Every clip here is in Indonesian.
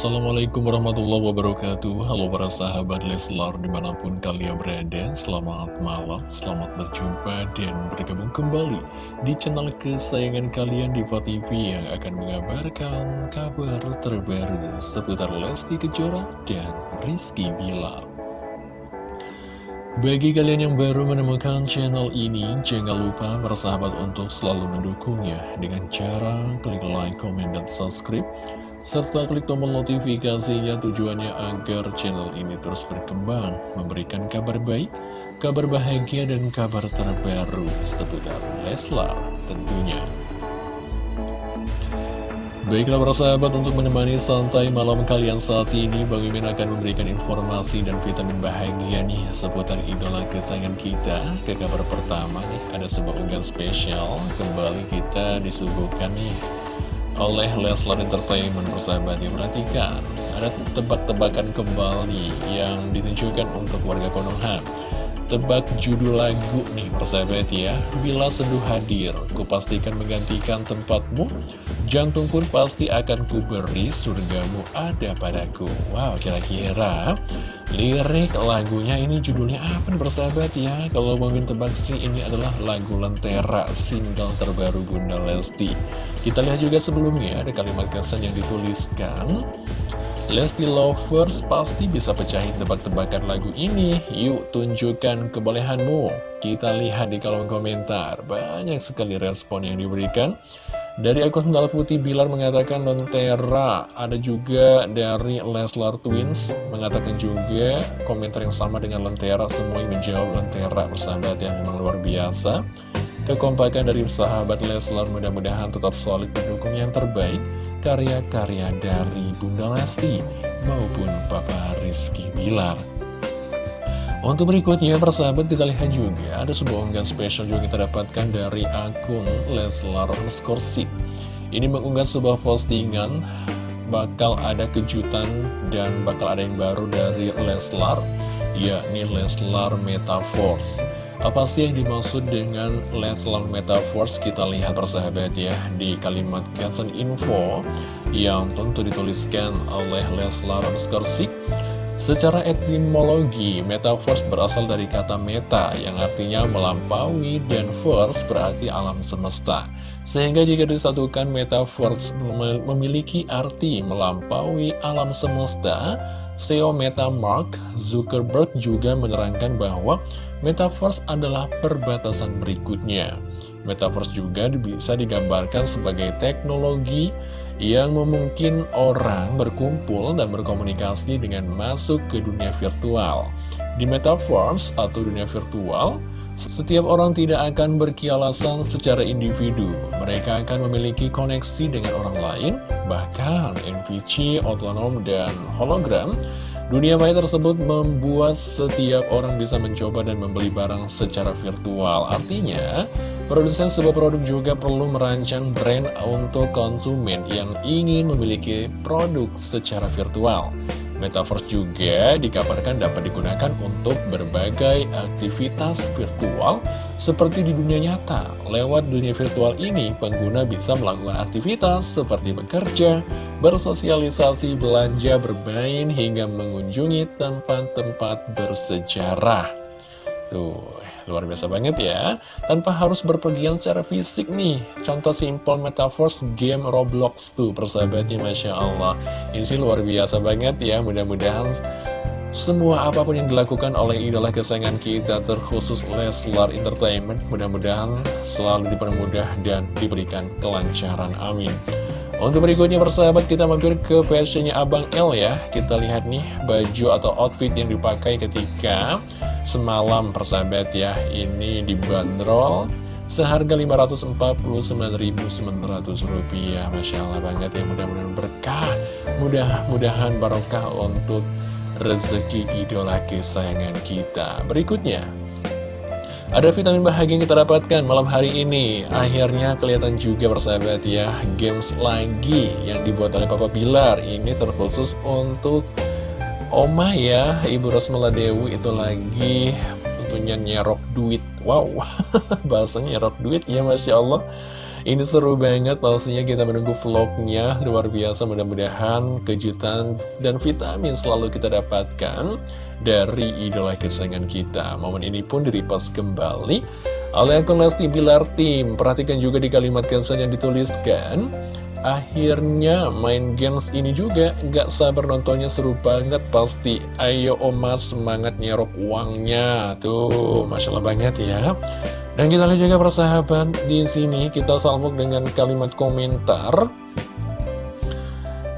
Assalamualaikum warahmatullahi wabarakatuh. Halo para sahabat Leslar di mana pun kalian berada Selamat malam, selamat berjumpa dan bergabung kembali Di channel kesayangan kalian Diva TV Yang akan mengabarkan kabar terbaru Seputar Lesti Kejora dan Rizky Bilar. Bagi kalian yang baru menemukan channel ini, jangan lupa bersahabat untuk selalu mendukungnya dengan cara klik like, comment, dan subscribe serta klik tombol notifikasinya tujuannya agar channel ini terus berkembang, memberikan kabar baik, kabar bahagia, dan kabar terbaru seputar Leslar tentunya. Baiklah para sahabat untuk menemani santai malam kalian saat ini Bang Mimin akan memberikan informasi dan vitamin bahagia nih seputar idola kesayangan kita. Ke kabar pertama nih ada sebuah unggahan spesial. Kembali kita disuguhkan nih oleh Leslar Entertainment persahabat yang perhatikan ada tebak-tebakan kembali yang ditunjukkan untuk warga Konoha tebak judul lagu nih persahabat ya. Bila seduh hadir kupastikan menggantikan tempatmu. Jantung pun pasti akan kuberi surgamu ada padaku. Wow kira-kira lirik lagunya ini judulnya apa nih persahabat ya? Kalau mungkin tebak sih ini adalah lagu Lentera single terbaru Bunda Lesti. Kita lihat juga sebelumnya ada kalimat caption yang dituliskan Lesti Lovers pasti bisa pecahin tebak-tebakan lagu ini. Yuk tunjukkan kebolehanmu. Kita lihat di kolom komentar. Banyak sekali respon yang diberikan. Dari akun Sendal Putih Bilar mengatakan Lentera. Ada juga dari Leslar Twins Mengatakan juga komentar yang sama dengan Lentera. Semuanya menjawab Lentera Persahabat yang memang luar biasa Kekompakan dari sahabat Leslar mudah-mudahan tetap solid mendukung yang terbaik Karya-karya dari Bunda Lesti Maupun Papa Rizky Bilar untuk berikutnya, persahabat kita lihat juga ada sebuah unggahan spesial juga kita dapatkan dari akun Leslar Skorsik. Ini mengunggah sebuah postingan, bakal ada kejutan dan bakal ada yang baru dari Leslar, yakni Leslar Metaforce. Apa sih yang dimaksud dengan Leslar Metaforce? Kita lihat persahabat ya di kalimat caption info yang tentu dituliskan oleh Leslar Skorsik. Secara etimologi, metaverse berasal dari kata meta yang artinya melampaui dan verse berarti alam semesta. Sehingga jika disatukan metaverse memiliki arti melampaui alam semesta, CEO Meta Mark Zuckerberg juga menerangkan bahwa metaverse adalah perbatasan berikutnya. Metaverse juga bisa digambarkan sebagai teknologi yang memungkinkan orang berkumpul dan berkomunikasi dengan masuk ke dunia virtual. Di Metaverse atau dunia virtual, setiap orang tidak akan berkialasan secara individu. Mereka akan memiliki koneksi dengan orang lain, bahkan NPC, otonom, dan hologram Dunia maya tersebut membuat setiap orang bisa mencoba dan membeli barang secara virtual. Artinya, produsen sebuah produk juga perlu merancang brand untuk konsumen yang ingin memiliki produk secara virtual. Metaverse juga dikabarkan dapat digunakan untuk berbagai aktivitas virtual seperti di dunia nyata. Lewat dunia virtual ini, pengguna bisa melakukan aktivitas seperti bekerja, bersosialisasi, belanja, bermain, hingga mengunjungi tempat-tempat bersejarah. Tuh, luar biasa banget ya. Tanpa harus berpergian secara fisik nih. Contoh simpel metaverse game Roblox tuh, persahabatnya Masya Allah. Ini sih luar biasa banget ya. Mudah-mudahan semua apa pun yang dilakukan oleh idola kesayangan kita terkhusus Leslar Entertainment mudah-mudahan selalu dipermudah dan diberikan kelancaran amin untuk berikutnya persahabat kita mampir ke fashionnya Abang L ya. Kita lihat nih baju atau outfit yang dipakai ketika semalam persahabat ya. Ini dibanderol seharga Rp549.900 Masya Allah banget ya mudah-mudahan berkah Mudah-mudahan barokah untuk rezeki idola kesayangan kita. Berikutnya ada vitamin bahagia yang kita dapatkan malam hari ini. Akhirnya kelihatan juga persahabat ya Games lagi yang dibuat oleh Papa Bilar. Ini terkhusus untuk Oma ya Ibu Rosmala Dewi. Itu lagi tentunya nyerok duit. Wow bahasanya nyerok duit ya Masya Allah. Ini seru banget pastinya kita menunggu vlognya. Luar biasa mudah-mudahan kejutan dan vitamin selalu kita dapatkan Dari idola kesayangan kita. Momen ini pun diripas kembali oleh akun Lesti Bilar Tim Perhatikan juga di kalimat caption yang dituliskan. Akhirnya main games ini juga gak sabar nontonnya seru banget pasti. Ayo Omar semangat nyerok uangnya. Tuh Masya Allah banget ya. Dan kita lihat juga persahabat di sini. Kita salmuk dengan kalimat komentar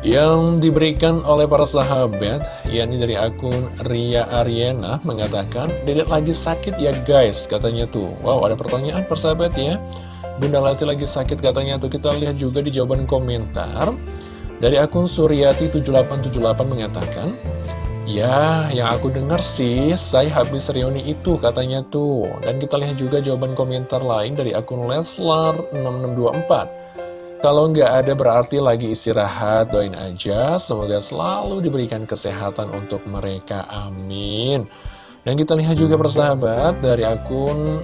yang diberikan oleh para sahabat yakni dari akun Ria Ariana mengatakan dedek lagi sakit ya guys katanya tuh wow ada pertanyaan persahabat ya Bunda Lesti lagi sakit katanya tuh kita lihat juga di jawaban komentar dari akun Suryati 7878 mengatakan Ya, yang aku dengar sih, saya habis reuni itu katanya tuh. Dan kita lihat juga jawaban komentar lain dari akun Leslar6624. Kalau nggak ada berarti lagi istirahat, doain aja. Semoga selalu diberikan kesehatan untuk mereka, amin. Dan kita lihat juga persahabat dari akun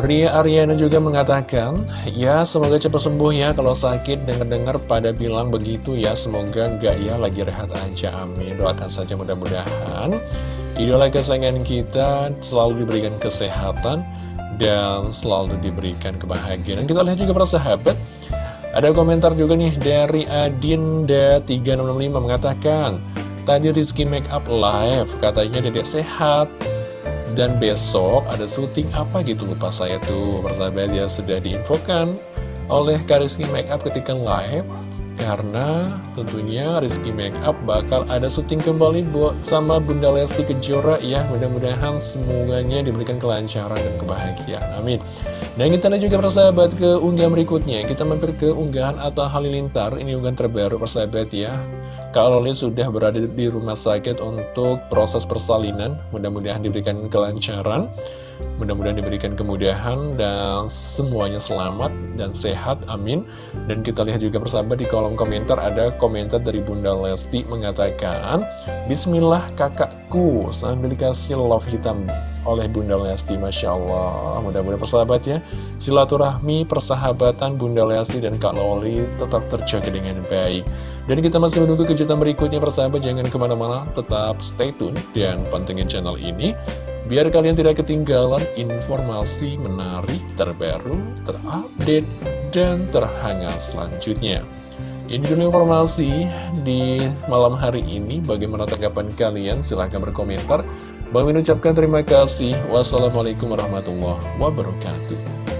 Ria Ariana juga mengatakan, ya semoga cepat sembuh ya kalau sakit dengar-dengar pada bilang begitu ya, semoga enggak ya lagi rehat aja, amin. Doakan saja mudah-mudahan idola kesayangan kita selalu diberikan kesehatan dan selalu diberikan kebahagiaan. Kita lihat juga para sahabat, ada komentar juga nih dari Adinda3665 mengatakan, tadi Rizky Make Up Live, katanya dedek sehat, dan besok ada syuting apa gitu lupa saya tuh. Persahabat ya sudah diinfokan oleh Kariski Makeup ketika live Karena tentunya Rizky Makeup bakal ada syuting kembali buat sama Bunda Lesti Kejora. Ya Mudah-mudahan semuanya diberikan kelancaran dan kebahagiaan. Amin dan kita lihat juga persahabat ke unggahan berikutnya. Kita mampir ke unggahan Atta Halilintar. Ini unggahan terbaru persahabat ya. Kak Loli sudah berada di rumah sakit untuk proses persalinan. Mudah-mudahan diberikan kelancaran Mudah-mudahan diberikan kemudahan dan semuanya selamat dan sehat, amin. Dan kita lihat juga persahabat di kolom komentar ada komentar dari Bunda Lesti mengatakan Bismillah kakakku. Sambil dikasih love hitam oleh Bunda Lesti Masya Allah. Mudah-mudahan persahabat ya. Silaturahmi persahabatan Bunda Lesti dan Kak Loli tetap terjaga dengan baik. Dan kita masih menunggu kejutan berikutnya persahabat. Jangan ke mana-mana tetap stay tune dan pantengin channel ini. Biar kalian tidak ketinggalan informasi menarik terbaru terupdate dan terhangat selanjutnya ini dulu informasi di malam hari ini. Bagaimana tanggapan kalian? Silahkan berkomentar. Bang ucapkan terima kasih. Wassalamualaikum warahmatullahi wabarakatuh.